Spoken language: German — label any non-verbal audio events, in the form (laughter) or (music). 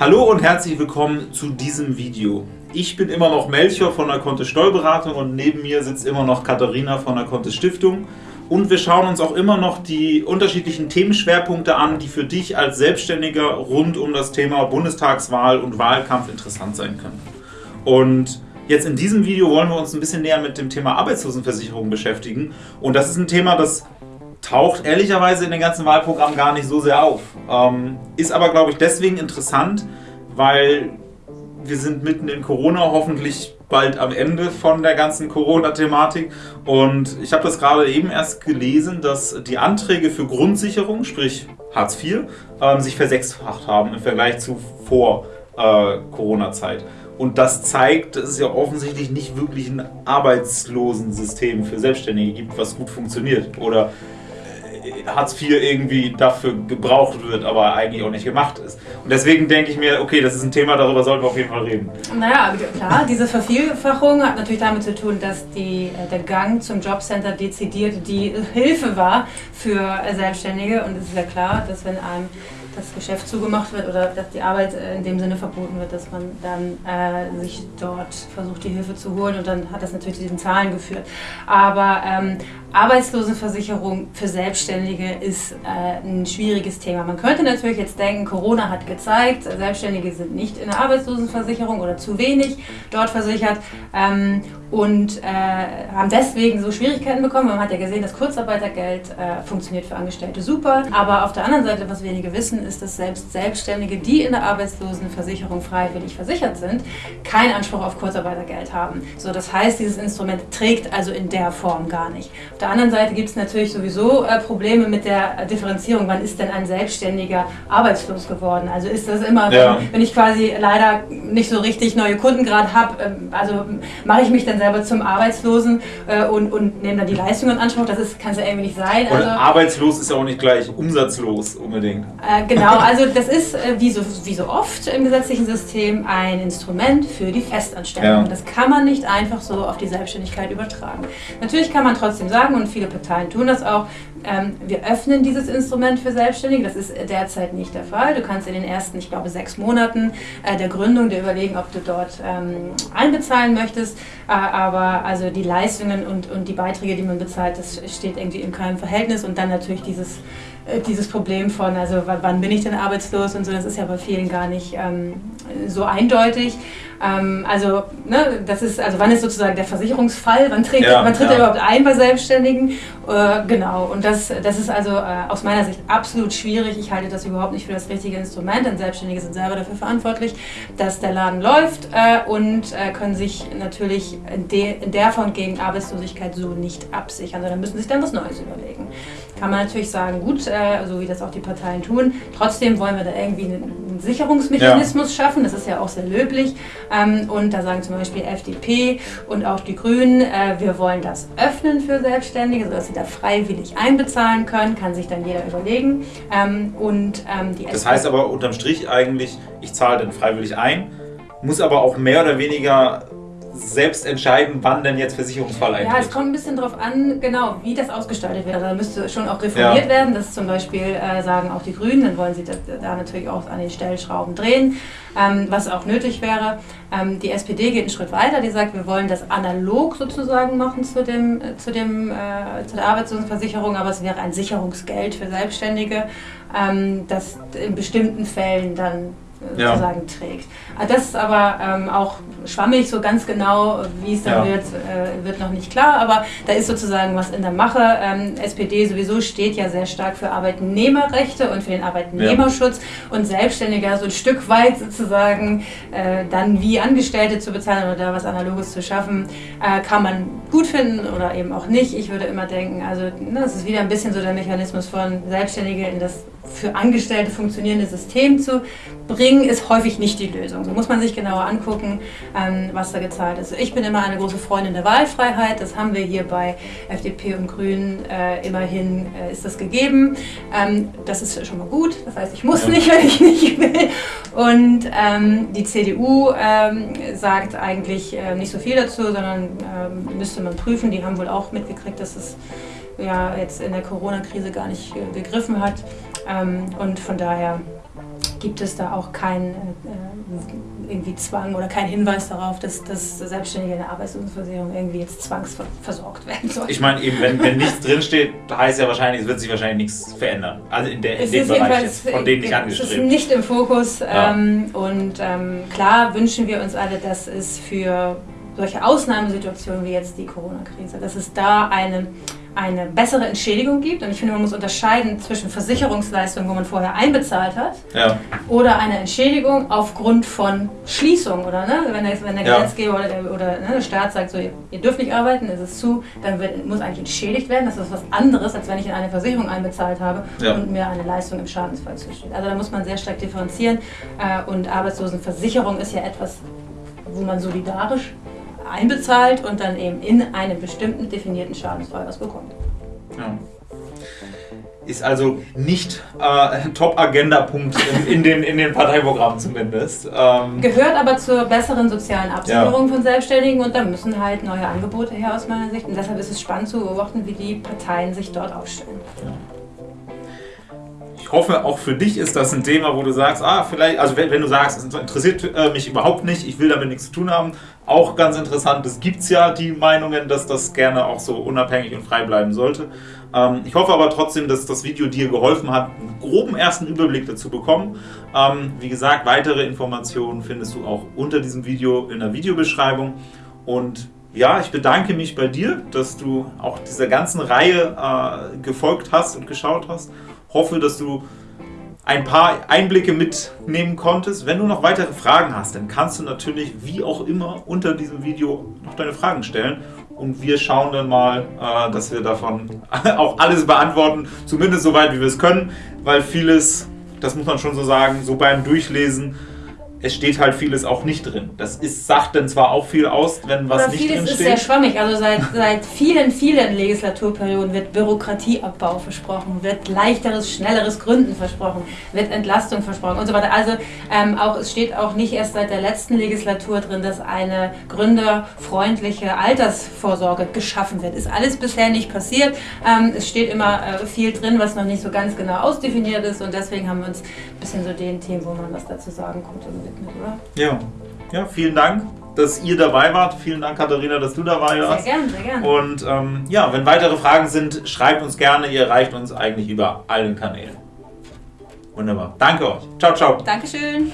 Hallo und herzlich willkommen zu diesem Video. Ich bin immer noch Melchior von der Kontist Steuerberatung und neben mir sitzt immer noch Katharina von der Kontist Stiftung. Und wir schauen uns auch immer noch die unterschiedlichen Themenschwerpunkte an, die für dich als Selbstständiger rund um das Thema Bundestagswahl und Wahlkampf interessant sein können. Und jetzt in diesem Video wollen wir uns ein bisschen näher mit dem Thema Arbeitslosenversicherung beschäftigen. Und das ist ein Thema, das taucht ehrlicherweise in den ganzen Wahlprogrammen gar nicht so sehr auf. Ähm, ist aber, glaube ich, deswegen interessant, weil wir sind mitten in Corona, hoffentlich bald am Ende von der ganzen Corona-Thematik. Und ich habe das gerade eben erst gelesen, dass die Anträge für Grundsicherung, sprich Hartz IV, ähm, sich versechsfacht haben im Vergleich zu vor äh, Corona-Zeit. Und das zeigt, dass es ja offensichtlich nicht wirklich ein Arbeitslosensystem für Selbstständige gibt, was gut funktioniert. Oder Hartz IV irgendwie dafür gebraucht wird, aber eigentlich auch nicht gemacht ist. Und deswegen denke ich mir, okay, das ist ein Thema, darüber sollten wir auf jeden Fall reden. Naja, klar, diese Vervielfachung hat natürlich damit zu tun, dass die, äh, der Gang zum Jobcenter dezidiert die Hilfe war für Selbstständige. Und es ist ja klar, dass wenn einem das Geschäft zugemacht wird oder dass die Arbeit äh, in dem Sinne verboten wird, dass man dann äh, sich dort versucht, die Hilfe zu holen und dann hat das natürlich zu diesen Zahlen geführt. Aber ähm, Arbeitslosenversicherung für Selbstständige ist äh, ein schwieriges Thema. Man könnte natürlich jetzt denken, Corona hat gezeigt, Selbstständige sind nicht in der Arbeitslosenversicherung oder zu wenig dort versichert ähm, und äh, haben deswegen so Schwierigkeiten bekommen. Man hat ja gesehen, das Kurzarbeitergeld äh, funktioniert für Angestellte super. Aber auf der anderen Seite, was wenige wissen, ist, dass selbst Selbstständige, die in der Arbeitslosenversicherung freiwillig versichert sind, keinen Anspruch auf Kurzarbeitergeld haben. So, das heißt, dieses Instrument trägt also in der Form gar nicht. Auf der anderen Seite gibt es natürlich sowieso äh, Probleme mit der Differenzierung. Wann ist denn ein Selbstständiger arbeitslos geworden? Also ist das immer, ja. wenn, wenn, ich quasi leider nicht so richtig neue Kunden gerade habe, ähm, also mache ich mich dann selber zum Arbeitslosen äh, und, und nehme dann die Leistung in Anspruch. Das kann es ja irgendwie nicht sein. Also, arbeitslos ist ja auch nicht gleich umsatzlos unbedingt. Äh, genau, also das ist äh, wie, so, wie so oft im gesetzlichen System ein Instrument für die Festanstellung. Ja. Das kann man nicht einfach so auf die Selbstständigkeit übertragen. Natürlich kann man trotzdem sagen, und viele Parteien tun das auch, ähm, wir öffnen dieses Instrument für Selbstständige. Das ist derzeit nicht der Fall. Du kannst in den ersten, ich glaube, sechs Monaten äh, der Gründung dir überlegen, ob du dort ähm, einbezahlen möchtest. Äh, aber also die Leistungen und, und die Beiträge, die man bezahlt, das steht irgendwie in keinem Verhältnis. Und dann natürlich dieses äh, dieses Problem von, also wann bin ich denn arbeitslos und so, das ist ja bei vielen gar nicht ähm, so eindeutig. Ähm, also, ne, das ist, also wann ist sozusagen der Versicherungsfall, wann, trägt, ja, wann tritt ja. er überhaupt ein bei Selbstständigen? Äh, genau, und das, das ist also äh, aus meiner Sicht absolut schwierig. Ich halte das überhaupt nicht für das richtige Instrument, denn Selbstständige sind selber dafür verantwortlich, dass der Laden läuft äh, und äh, können sich natürlich in, de, in der Form gegen Arbeitslosigkeit so nicht absichern, sondern müssen sich dann was Neues überlegen. Kann man natürlich sagen, gut, äh, so wie das auch die Parteien tun, trotzdem wollen wir da irgendwie einen Sicherungsmechanismus ja. schaffen, das ist ja auch sehr löblich. Ähm, und da sagen zum Beispiel FDP und auch die Grünen, äh, wir wollen das öffnen für Selbstständige, sodass sie da freiwillig einbezahlen können, kann sich dann jeder überlegen. Ähm, und, ähm, die das heißt aber unterm Strich eigentlich, ich zahle dann freiwillig ein, muss aber auch mehr oder weniger selbst entscheiden, wann denn jetzt Versicherungsfall eintritt. Ja, es kommt ein bisschen darauf an, genau, wie das ausgestaltet wird. Da müsste schon auch reformiert ja. werden. Das zum Beispiel äh, sagen auch die Grünen, dann wollen sie da, da natürlich auch an den Stellschrauben drehen, ähm, was auch nötig wäre. Ähm, die SPD geht einen Schritt weiter, die sagt, wir wollen das analog sozusagen machen zu, dem, äh, zu, dem, äh, zu der Arbeitslosenversicherung, aber es wäre ein Sicherungsgeld für Selbstständige, ähm, das in bestimmten Fällen dann ja. sozusagen trägt. Ah, das ist aber ähm, auch schwammig, so ganz genau, wie es dann ja. wird, äh, wird noch nicht klar, aber da ist sozusagen was in der Mache. Ähm, SPD sowieso steht ja sehr stark für Arbeitnehmerrechte und für den Arbeitnehmerschutz ja. und Selbstständige so ein Stück weit sozusagen äh, dann wie Angestellte zu bezahlen oder da was Analoges zu schaffen, äh, kann man gut finden oder eben auch nicht. Ich würde immer denken, also ne, das ist wieder ein bisschen so der Mechanismus von Selbstständige in das für Angestellte funktionierende System zu bringen, ist häufig nicht die Lösung. So muss man sich genauer angucken, ähm, was da gezahlt ist. Ich bin immer eine große Freundin der Wahlfreiheit. Das haben wir hier bei FDP und Grünen äh, immerhin äh, ist das gegeben. Ähm, das ist schon mal gut. Das heißt, ich muss nicht, (laughs) wenn ich nicht will. Und ähm, die CDU sagt eigentlich äh, nicht so viel dazu, sondern müsste man prüfen. Die haben wohl auch mitgekriegt, dass es ja jetzt in der Corona-Krise gar nicht gegriffen hat. Und von daher gibt es da auch keinen äh, irgendwie Zwang oder keinen Hinweis darauf, dass, dass Selbstständige in der Arbeitslosenversicherung irgendwie jetzt zwangsversorgt werden sollen. Ich meine, eben, wenn, wenn nichts drinsteht, heißt ja wahrscheinlich, es wird sich wahrscheinlich nichts verändern. Also in, der, in dem Bereich jetzt, von denen nicht angestrebt. Es ist nicht im Fokus ja. ähm, und ähm, klar wünschen wir uns alle, dass es für solche Ausnahmesituationen wie jetzt die Corona-Krise, dass es da eine eine bessere Entschädigung gibt. Und ich finde, man muss unterscheiden zwischen Versicherungsleistungen, wo man vorher einbezahlt hat, ja. oder eine Entschädigung aufgrund von Schließung. Oder ne? wenn, der, wenn der ja. Gesetzgeber oder, der, oder ne, der Staat sagt, so, ihr, ihr, dürft nicht arbeiten, ist es zu, dann wird, muss eigentlich entschädigt werden. Das ist was anderes, als wenn ich in eine Versicherung einbezahlt habe ja. und mir eine Leistung im Schadensfall zusteht. Also da muss man sehr stark differenzieren. Äh, und Arbeitslosenversicherung ist ja etwas, wo man solidarisch einbezahlt und dann eben in einem bestimmten definierten Schadensfall was bekommt. Ja. Ist also nicht äh, Top-Agenda-Punkt in, in, den, in den Parteiprogrammen zumindest. Ähm Gehört aber zur besseren sozialen Absicherung ja. von Selbstständigen und da müssen halt neue Angebote her aus meiner Sicht. Und deshalb ist es spannend zu beobachten, wie die Parteien sich dort aufstellen. Ja hoffe, auch für dich ist das ein Thema, wo du sagst, ah, vielleicht, also wenn, wenn du sagst, es interessiert äh, mich überhaupt nicht, ich will damit nichts zu tun haben, auch ganz interessant, es gibt ja die Meinungen, dass das gerne auch so unabhängig und frei bleiben sollte. Ähm, ich hoffe aber trotzdem, dass das Video dir geholfen hat, einen groben ersten Überblick dazu bekommen. Ähm, wie gesagt, weitere Informationen findest du auch unter diesem Video in der Videobeschreibung und ja, ich bedanke mich bei dir, dass du auch dieser ganzen Reihe äh, gefolgt hast und geschaut hast hoffe, dass du ein paar Einblicke mitnehmen konntest. Wenn du noch weitere Fragen hast, dann kannst du natürlich wie auch immer unter diesem Video noch deine Fragen stellen. Und wir schauen dann mal, äh, dass wir davon (laughs) auch alles beantworten, zumindest so weit wie wir es können, weil vieles, das muss man schon so sagen, so beim Durchlesen es steht halt vieles auch nicht drin. Das ist, sagt dann zwar auch viel aus, wenn was Aber nicht drin steht. Vieles ist sehr schwammig. Also seit, seit vielen, vielen Legislaturperioden wird Bürokratieabbau versprochen, wird leichteres, schnelleres Gründen versprochen, wird Entlastung versprochen und so weiter. Also ähm, auch, es steht auch nicht erst seit der letzten Legislatur drin, dass eine gründerfreundliche Altersvorsorge geschaffen wird. Ist alles bisher nicht passiert. Ähm, es steht immer äh, viel drin, was noch nicht so ganz genau ausdefiniert ist und deswegen haben wir uns ein bisschen so den Themen, wo man was dazu sagen konnte, gewidmet, oder? Ja. Ja, vielen Dank, dass ihr dabei wart. Vielen Dank, Katharina, dass du dabei warst. Sehr gerne, sehr gerne. Und ähm, ja, wenn weitere Fragen sind, schreibt uns gerne. Ihr erreicht uns eigentlich über allen Kanälen. Wunderbar. Danke euch. Ciao, ciao. Dankeschön.